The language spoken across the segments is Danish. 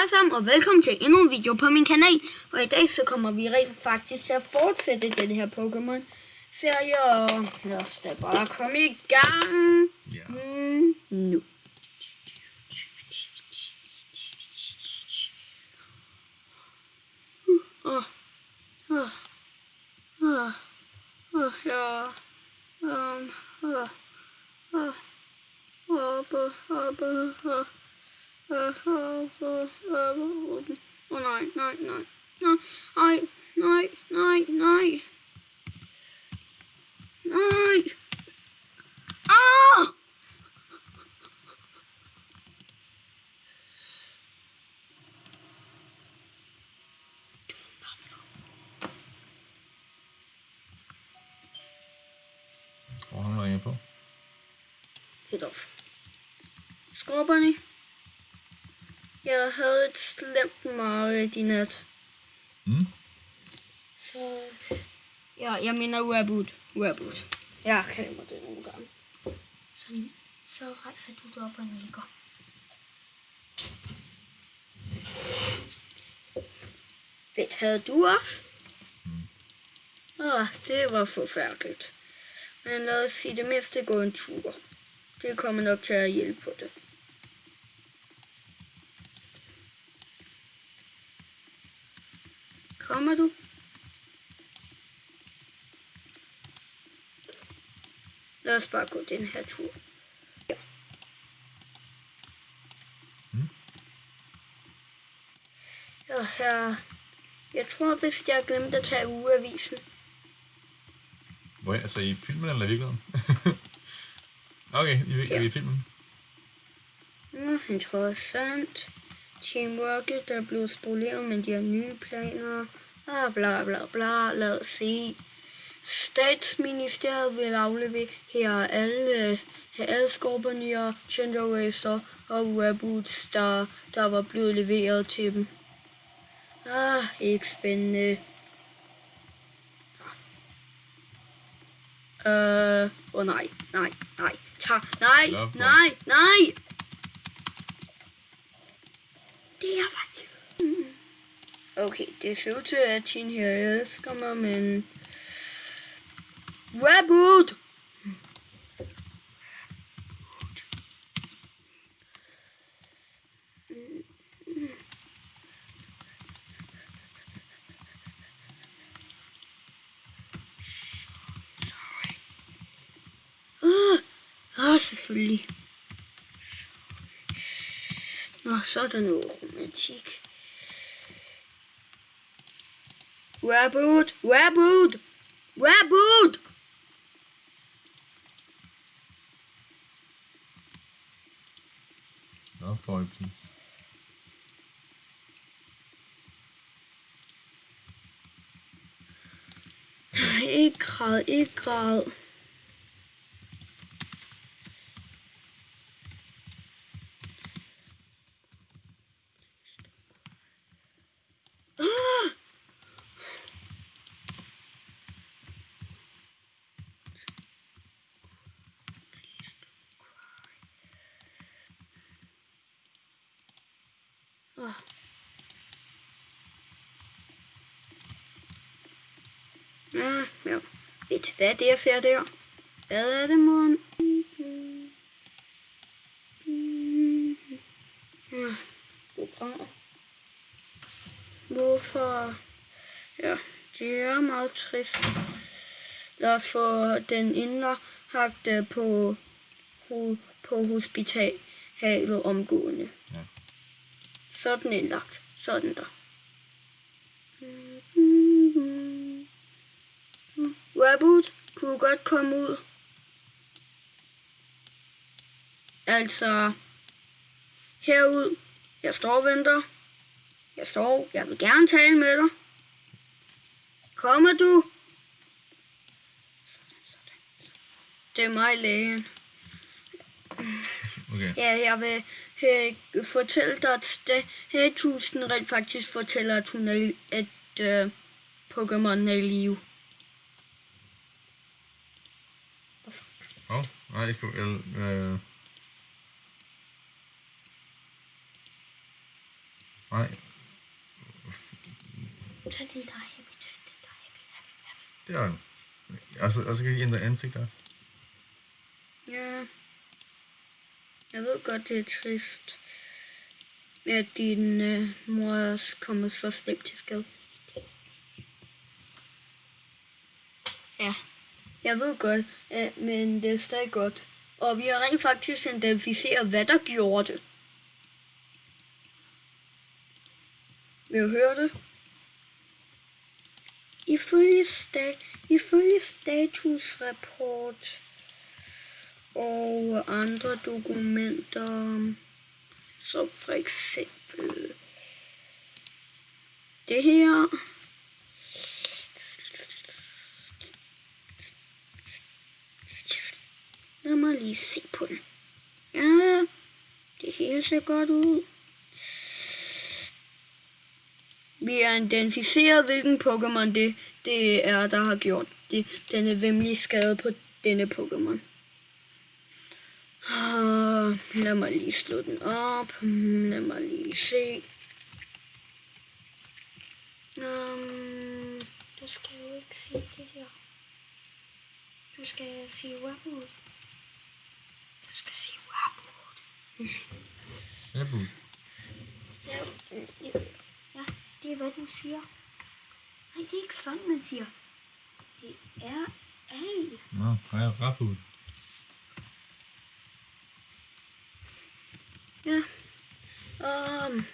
Hej sammen og velkommen til endnu en video på min kanal. Og i dag så kommer vi rent faktisk til at fortsætte den her Pokémon serie. Og lad os da bare komme i gang. Ja. Mm, nu. Åh, åh, åh, åh, ja. Um, åh, åh, oppe, oppe, åh. Åh oh, nej, nej, nej. Nej, nej, nej, nej. Nej. Ah! Hvor han ringer på. Helt off. Skorperne. Jeg havde et slemt mareridt i nat. Mm. Så... Ja, jeg mener Raboot. Raboot. Jeg kalder det nogle gange. Så, så rejser du dig op og nikker. Fedt, havde du også? Mm. Åh, det var forfærdeligt. Men lad os sige det mindste gå en tur. Det kommer nok til at hjælpe på det. Kommer du? Lad os bare gå den her tur. Ja. Mm. Ja, her. Jeg tror, hvis jeg glemte at tage ugeavisen. Hvor er, altså i filmen eller i virkeligheden? okay, i, Ja. i filmen. Nå, interessant. Teamworket der er blevet spoleret, men de har nye planer. Ah, bla bla bla. Lad os se. Statsministeriet vil aflevere her alle, her alle skorperne og Gender Racer og Reboots, der, der var blevet leveret til dem. Ah, ikke spændende. Øh, åh oh, nej, nej, nej, tag, nej, Love nej, nej. Det er faktisk... Okay, det ser ud til, at Tin her elsker mig, men... Reboot! Ah, selvfølgelig. Nå, så er der noget romantik. Reboot! Reboot! Reboot! Nå, boy, please. Ikke græd, ikke græd. Ah! Ah. Ja, ja. Ved du hvad det jeg ser der? Hvad er det, mor? Ja, programmer. Hvorfor? Ja, det er meget trist. Lad os få den indlagte øh, på, på hospitalet omgående. Ja. Sådan indlagt. Sådan der. Raboot kunne godt komme ud. Altså, herud. Jeg står og venter. Jeg står. Jeg vil gerne tale med dig. Kommer du? Det er mig, lægen. Okay. Ja, jeg vil øh, fortælle dig, at statusen rent faktisk fortæller, at hun er, at øh, Pokémon er i live. Åh, oh, nej, jeg skal... Jeg, øh, Nej, Tag den der er happy, tag den der er happy, happy, happy. det er den. Og så, og så kan I ændre ansigt der. Ja. Jeg ved godt, det er trist, at din øh, mor er kommet så slemt til skade. Ja, jeg ved godt, øh, men det er stadig godt. Og vi har rent faktisk identificeret, hvad der gjorde det. Vil du høre det? Ifølge, sta- ifølge statusrapport og andre dokumenter, som for eksempel det her. Lad mig lige se på den. Ja, det hele ser godt ud. Vi har identificeret, hvilken Pokémon det, det er, der har gjort det, denne vemmelige skade på denne Pokémon. Lad mig lige slå den op. Lad mig lige se. Um, du skal jo ikke sige det der. Du skal sige Wabud. Du skal sige Wabud. Ja, bu. Ja, ja, det er hvad du siger. Nej, det er ikke sådan, man siger. Det er A. Nå, har jeg rapud. Ja. Um,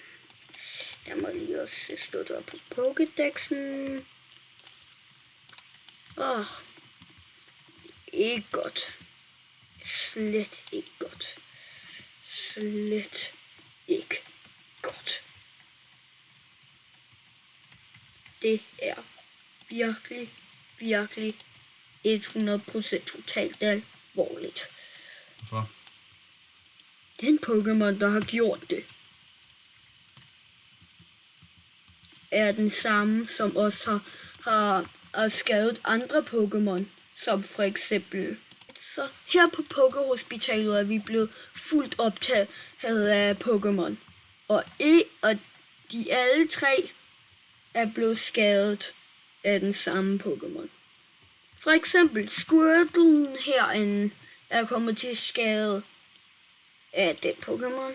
der må lige også stå der på Pokédexen. Åh. Oh, ikke godt. Slet ikke godt. Slet ikke godt. Det er virkelig, virkelig 100% totalt alvorligt. Hvorfor? Den Pokémon, der har gjort det, er den samme, som også har, har, har skadet andre Pokémon, som for eksempel... Så her på Pokéhospitalet er vi blevet fuldt optaget af Pokémon. Og, e, og de alle tre er blevet skadet af den samme Pokémon. For eksempel Squirtle herinde er kommet til skade af den Pokémon.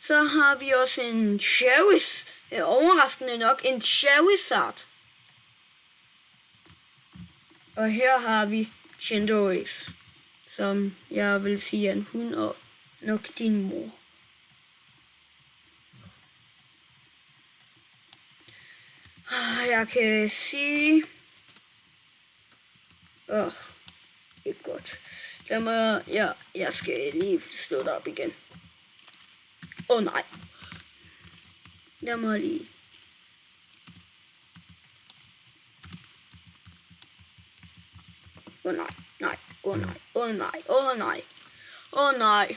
Så har vi også en Charis, øh, overraskende nok en Charizard. Og her har vi Chindoris, som jeg vil sige er en hund og nok din mor. Ah, Jeg kan sige... Åh, oh, ikke godt. Jeg, må, Ja, jeg skal lige slå det op igen. Åh oh, nej. Jeg må lige... Åh oh, nej, nej, åh oh, nej, åh oh, nej, åh oh, nej, åh oh, nej.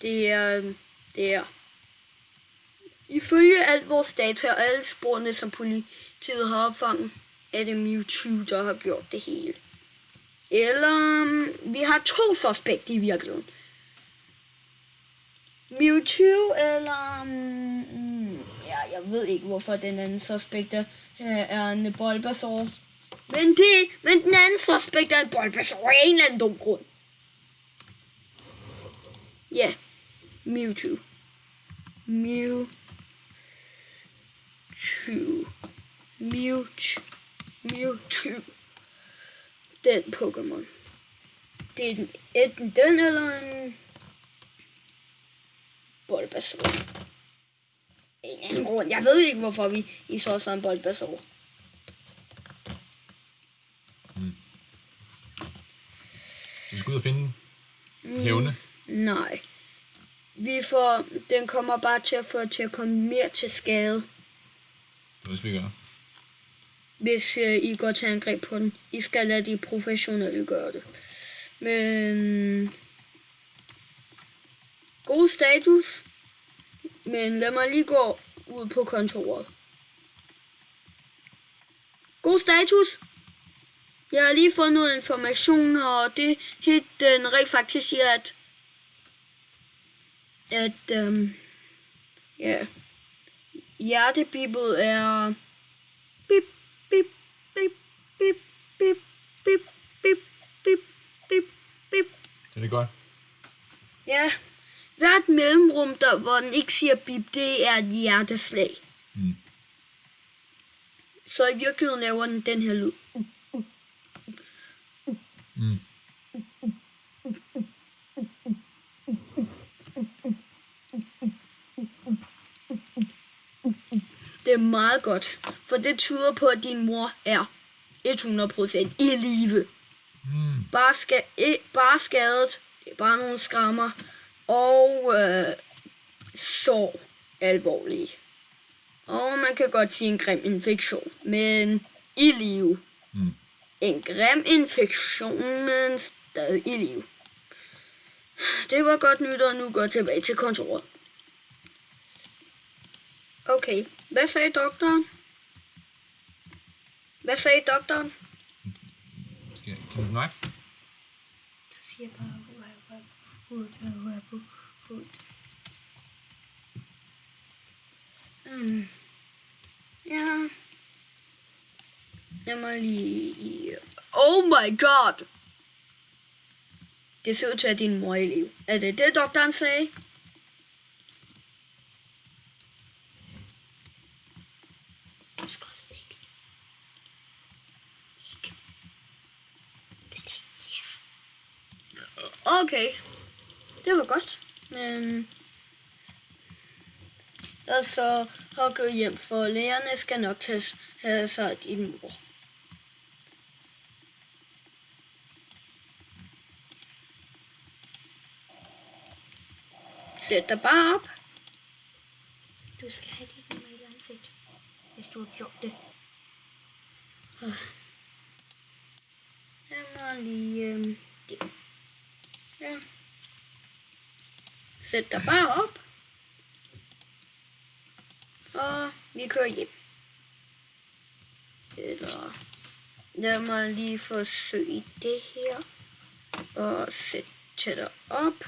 Det er, det er, ifølge alt vores data og alle sporene, som politiet har opfanget, er det Mewtwo, der har gjort det hele. Eller, um, vi har to suspekter i virkeligheden. Mewtwo eller... Um, mm, ja, jeg ved ikke, hvorfor den anden suspekt er, øh, er en Bulbasaur. Men, det, men den anden suspekt er en Bulbasaur af en eller anden dum grund. Ja, Mewtwo. Mewtwo. Mewtwo. Mewtwo. Den Pokémon. Det er den, enten den eller en Bulbasaur. En anden grund. Jeg ved ikke, hvorfor vi I så sådan en Bulbasaur. Så vi skal ud og finde hævne. Nej. Vi får, den kommer bare til at få til at komme mere til skade, hvis vi gør. hvis øh, I går til angreb på den. I skal lade de professionelle gøre det. Men... God status. Men lad mig lige gå ud på kontoret. God status. Jeg har lige fået noget information, og det helt den rent faktisk siger, at at øhm, ja, hjertebippet er bip, bip, bip, bip, bip, bip, bip, bip, bip, bip. Det er godt. Ja, hvert mellemrum, der, hvor den ikke siger bip, det er et hjerteslag. Mm. Så i virkeligheden laver den den her lyd. Mm. Det er meget godt, for det tyder på, at din mor er 100% i live. Mm. Bare, ska- bare skadet, det er bare nogle skrammer, og øh, så alvorlige. Og man kan godt sige en grim infektion, men i live. Mm. En grim infektion, men stadig i live. Det var godt nyt, og nu går jeg tilbage til kontoret. Okay, hvad sagde doktoren? Hvad sagde doktoren? Skal, kan du snakke? Du siger bare hud, hud, hud, hud. Um, ja. Lad mig lige... Oh my god! Det ser ud til, at din mor er i liv. Er det det, doktoren sagde? Okay. Det var godt. Men... Og så har gå hjem, for lægerne skal nok tage have sig din mor. Sæt dig bare op. Du skal have dit normale ansigt, hvis du har gjort det. Jeg må lige... Øh, det. Ja. Sæt dig bare op. Og vi kører hjem. Eller lad mig lige forsøge det her. Og sætte dig op.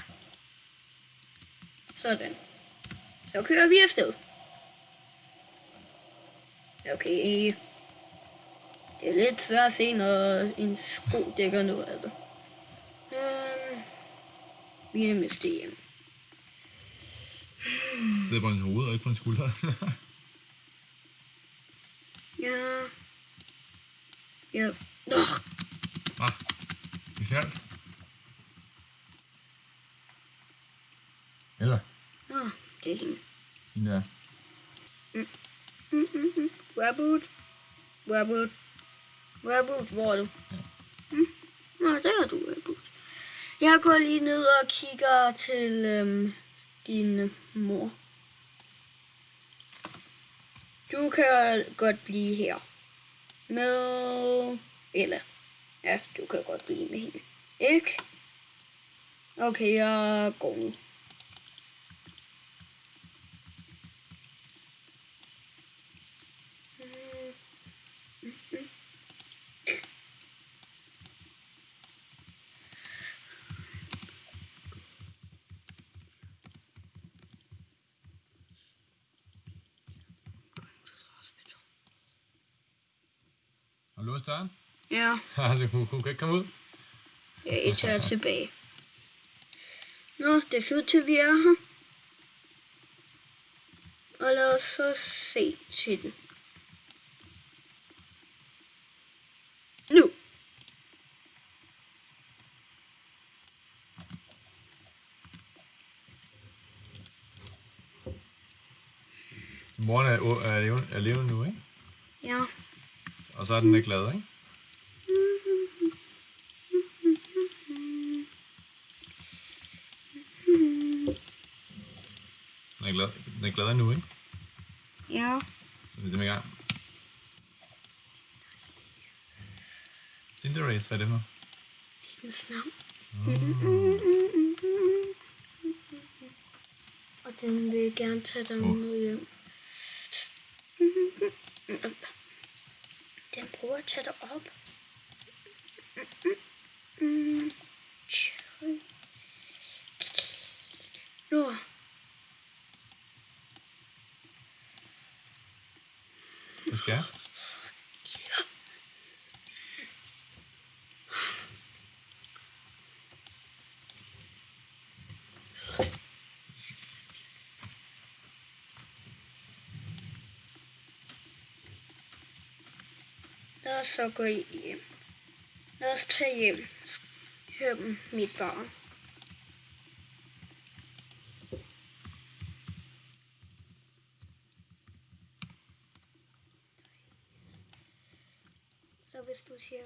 Sådan. Så kører vi afsted. Okay. Det er lidt svært at se, når en sko dækker noget af det. Vi er det meste hjem. Sidder på en hoved og ikke på en skulder. Ja. Ja. Ugh. ah, vi faldt. Eller, Åh, det er hende. hende der. Mm, mm, mm. Rabbit. Rabbit. Rabbit, hvor er du? Ja. Mm. Nå, der er du, Rabbit. Jeg går lige ned og kigger til øhm, din øh, mor. Du kan godt blive her. Med... Eller... Ja, du kan godt blive med hende. Ikke? Okay, jeg går nu. Låst døren? Ja. altså, hun, hun kan ikke komme ud. Jeg tager tilbage. Nå, det ser ud til, at vi er her. Og lad os så se til den. Nu. Moren er, er, levende, er levende nu, ikke? Så er den ikke glad, ikke? Den er glad, den er glad nu, ikke? Ja. Så vi er i gang. Cinderace, hvad er det for? Hendes navn. Oh. Og den vil gerne tage dig med hjem. Den året op. Nu. Lad os så gå hjem. Lad os tage hjem. Hør dem, mit barn. Så hvis du siger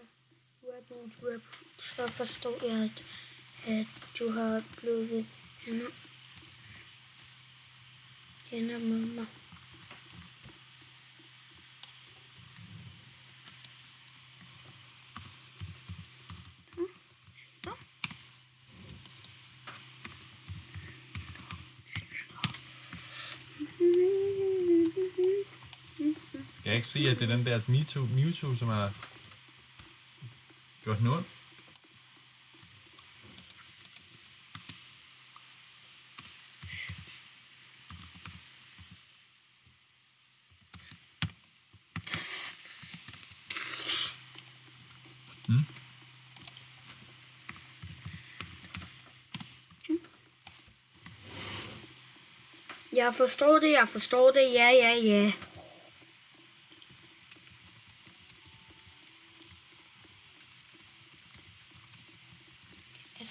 reboot, reboot, så forstår jeg, at, at du har blevet hænder, hænder med mig. Se, jeg at det er den der Mewtwo, Mewtwo som har gjort noget? Hmm? Jeg forstår det, jeg forstår det, ja, ja, ja.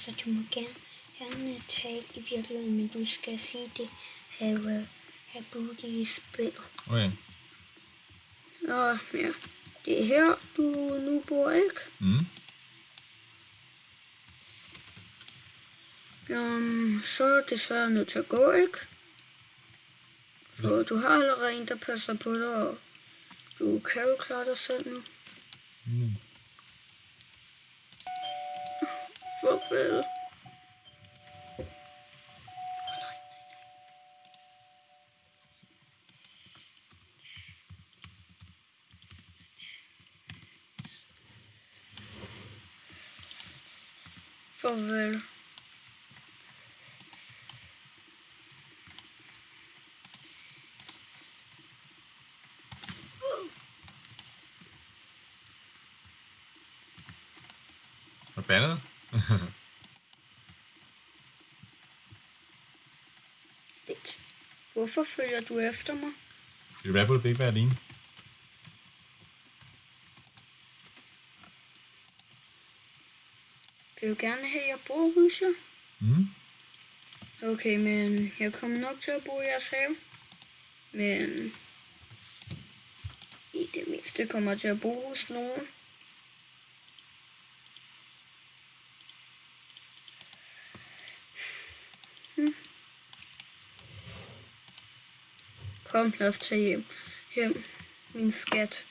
Altså, du må gerne, gerne tale i virkeligheden, men du skal sige det, have, have booty i spil. Okay. Og ja, det er her, du nu bor, ikke? Mm. Um, så er det så nødt til at gå, ikke? For du har allerede en, der passer på dig, og du kan jo klare dig selv nu. Mm. Farvel. Farvel. Forbandet. Vent. Hvorfor følger du efter mig? Fordi Rabbit vil ikke være alene. Vil du gerne have, at jeg bor hos jer? Mm. Okay, men jeg kommer nok til at bo i jeres have. Men i det mindste kommer jeg til at bo hos nogen. Hmm. Kom, lad os tage hjem. Hjem, min skat.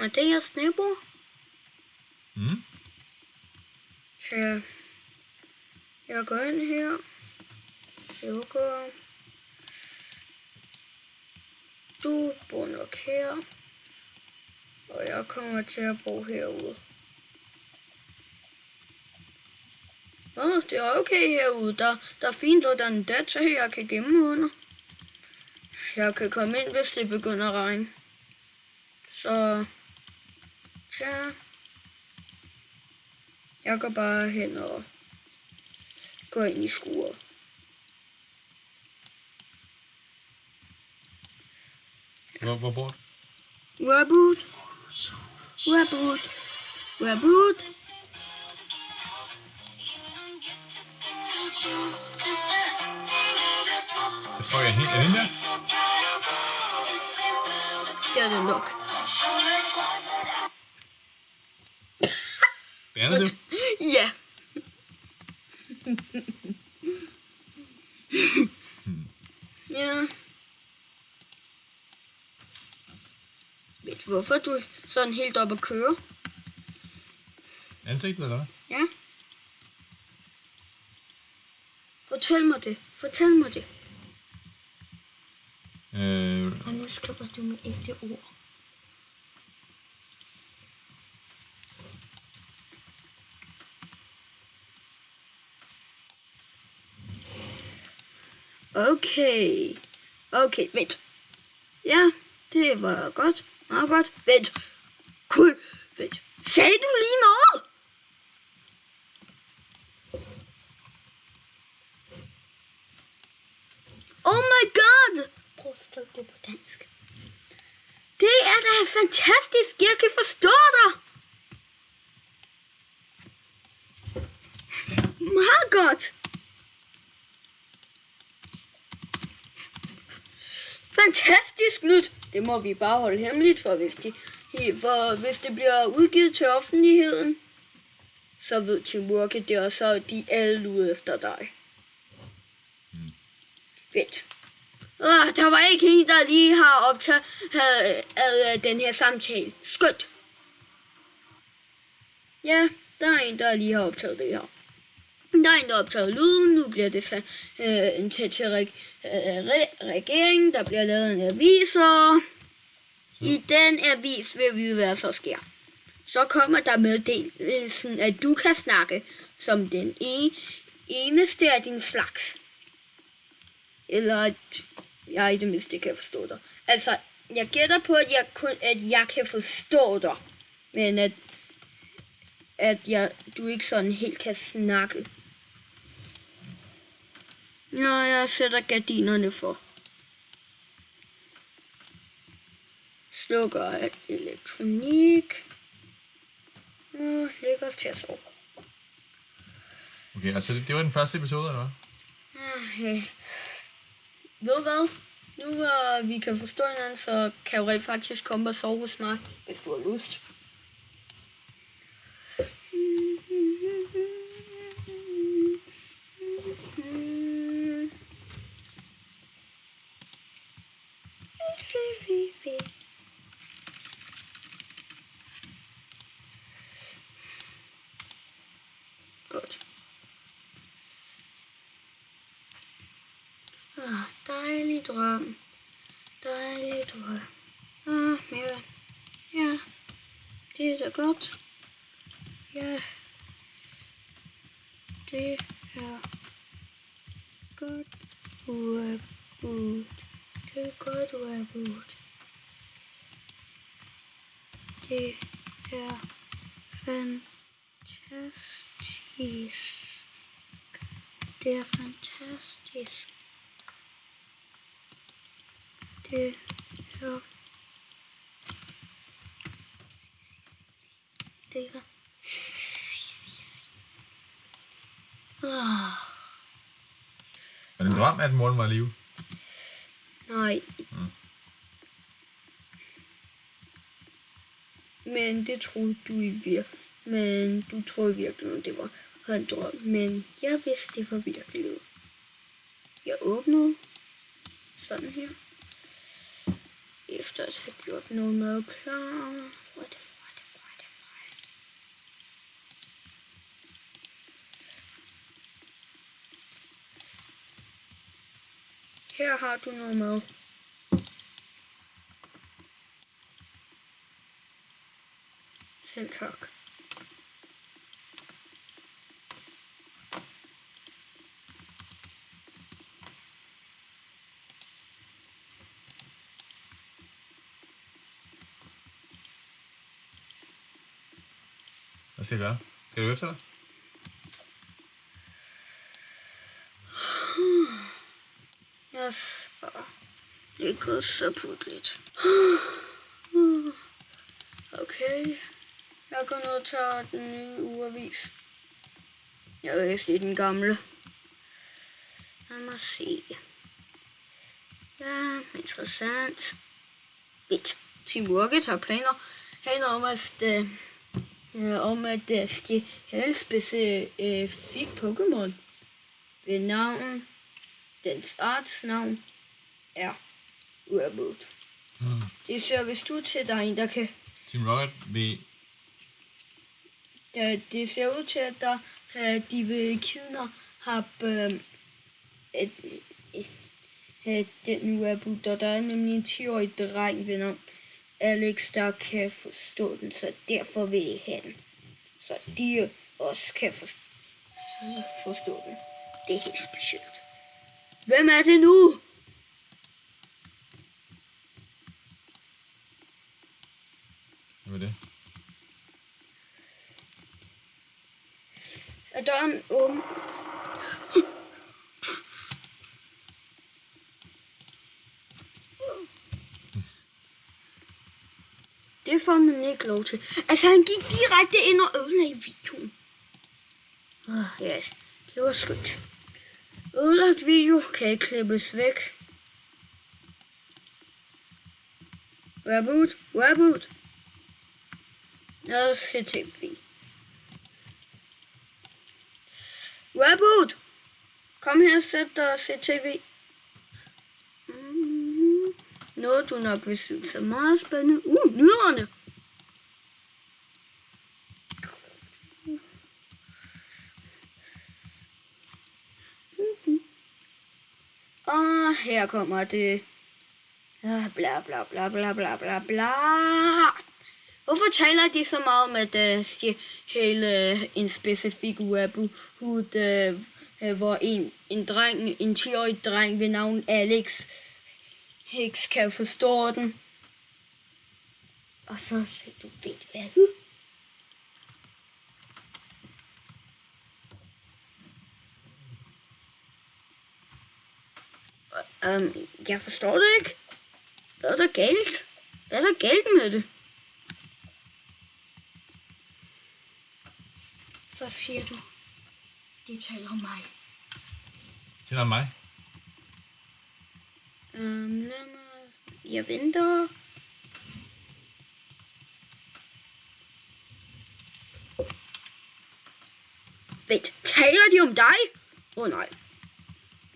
Er jeres nabo? Mm. Så jeg går ind her. Lukker. Du bor nok her. Og jeg kommer til at bo herude. Åh, det er okay herude. Der, der er fint, og der er en data her, jeg kan gemme under. Jeg kan komme ind, hvis det begynder at regne. Så... Tja. Jeg går bare hen og går ind i skuret. Hvor, hvor bor du? Reboot. Reboot. Reboot. Jeg tror, jeg helt... Den der? Det er det nok. Bernede du? Ja. ja. Ved du, hvorfor du er sådan helt op at køre? Ansigtet, eller hvad? Ja. Fortæl mig det. Fortæl mig det. Øh, Og nu skriver du med ægte ord. Okay. Okay, vent. Ja, det var godt. Meget godt. Vent. Kul. vent. Sagde du lige noget? Oh my god! Prøv at skrive det på dansk. Det er da fantastisk. Jeg kan forstå dig. Meget godt. Fantastisk nyt. Det må vi bare holde hemmeligt, for hvis, de, for hvis det bliver udgivet til offentligheden, så ved Teamwork det, og så er de alle ude efter dig. Vent. Ah, der var ikke en, der lige har optaget uh, den her samtale. Skønt. Ja, der er en, der lige har optaget det her. Der er en, der har optaget lyden. Nu bliver det så øh, en tæt til reg, øh, re, regeringen. Der bliver lavet en avis, og i den avis vil vi vide, hvad der så sker. Så kommer der meddelelsen, at du kan snakke som den ene, eneste af din slags. Eller at jeg i det mindste kan forstå dig. Altså, jeg gætter på, at jeg, kun, at jeg kan forstå dig. Men at, at jeg, du ikke sådan helt kan snakke. Nå, jeg sætter gardinerne for. Slukker elektronik. Nå, lægger os til at sove. Okay, altså det, det var den første episode, eller hvad? Okay. Ved du hvad? Nu hvor vi kan forstå hinanden, så kan jeg rent faktisk komme og sove hos mig, hvis du har lyst. Godt. Ah, dejlig drøm. Dejlig drøm. Ah, mere. Ja, det er da godt. Ja, det er godt uafbrudt. Det er godt uafbrudt. Det er fantastisk. Det er fantastisk. Det er... Det det en drøm, at moren var i live? nej. Mm. Men det troede du i vir. Men du troede virkelig, at det var en drøm. Men jeg vidste, det var virkelighed. Jeg åbnede sådan her. Efter at have gjort noget mad klar. Hvor er det, hvor er det, hvor er det, hvor er det? Her har du noget mad. Selv tak. Hvad skal jeg gøre? Skal du efter dig? Jeg svarer. Det er gået. Okay. Jeg går ned og tager den nye ugeavis. Jeg læste i den gamle. Lad mig se. Ja, interessant. Bit. Team Rocket har planer han om at, øh, øh, om at øh, de helst øh, fik Pokémon ved navn Dens arts navn er Uerboot. Mm. Det ser vist ud til, der er en, der kan... Team Rocket vil... Der, det ser ud til, at der, øh, de vil kidnappe øh, et, et, et, den Uerboot. Og der er nemlig en 10-årig dreng ved navn Alex, der kan forstå den, så derfor vil I have den. Så de også kan forstå, forstå den. Det er helt specielt. Hvem er det nu? Hvad er det? Er døren åben? Det får man ikke lov til. Altså, han gik direkte ind og ødelagde videoen. Ah, oh, ja, det var skønt. Ødelagt video kan ikke klippes væk. Reboot, reboot. Lad CTV. tv. Reboot! Kom her, sæt dig og se tv. Mm-hmm. Noget du nok vil synes er meget spændende. Uh, nyderne! Mm-hmm. Og her kommer det. Ja, bla bla bla bla bla bla bla. Hvorfor taler de så meget om, at uh, hele øh, en specifik webhood, uh, øh, hvor en, en dreng, en 10-årig dreng ved navn Alex Hicks kan forstå den? Og så siger du, ved hvad? Um, jeg forstår det ikke. Hvad er der galt? Hvad er der galt med det? Så siger du, de taler om mig. Til dig mig. Um, lad mig... Jeg venter. Vent, taler de om dig? Åh oh, nej.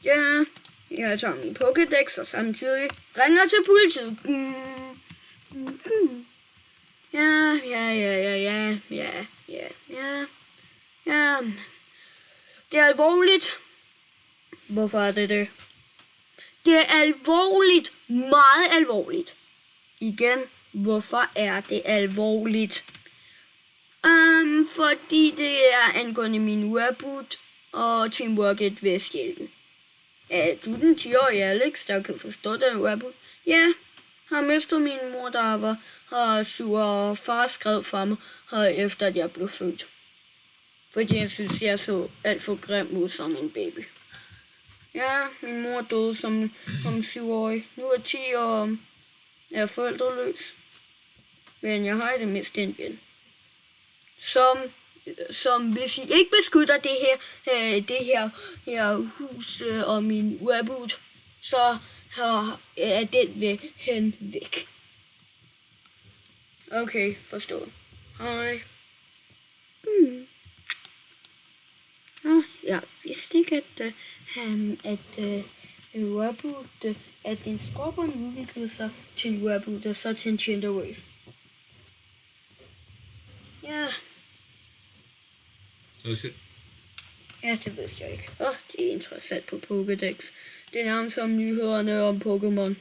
Ja, jeg tager min Pokédex og samtidig ringer til politiet. Mm, mm, mm. Ja, ja, ja, ja, ja, ja, ja. Det er alvorligt. Hvorfor er det det? Det er alvorligt. Meget alvorligt. Igen, hvorfor er det alvorligt? Um, fordi det er angående min webboot og Teamwork 1 Vesthjælpen. Er du den 10-årige Alex, der kan forstå den webboot? Ja, har mistet min mor, der var har sur, og far skrev for mig, her efter at jeg blev født. Fordi jeg synes, jeg så alt for grim ud som en baby. Ja, min mor døde som, som syvårig. Nu er 10 år og er forældreløs. Men jeg har i det mindste en ven. Som, som hvis I ikke beskytter det her, øh, det her, her hus øh, og min webboot, så her, er den ved hen væk. Okay, forstået. Hej. Mm. Ah, jeg vidste ikke, at, uh, um, at uh, Webboot, uh, at en skorpion udviklede sig til en Webboot, og så til en Chinderways. Ja, Så siger, ja, det vidste jeg ikke. Åh, oh, det er interessant på Pokédex. Det er nærmest som nyhederne om Pokémon.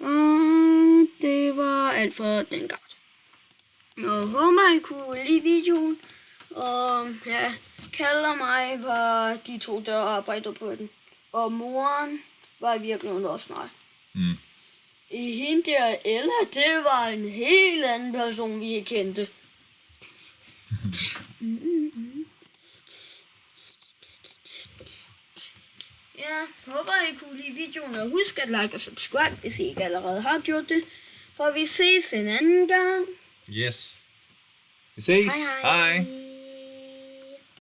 Og det var alt for den gang. Jeg håber, I kunne lide videoen. Og ja, kalder mig var de to, der arbejder på den. Og moren var i virkeligheden også mig. mm. I hende der Ella, det var en helt anden person, vi ikke kendte. Ja, håber I kunne lide videoen, og husk at like og subscribe, hvis I ikke allerede har gjort det. For vi ses en anden gang. Yes. Vi ses. Hej hej. hej.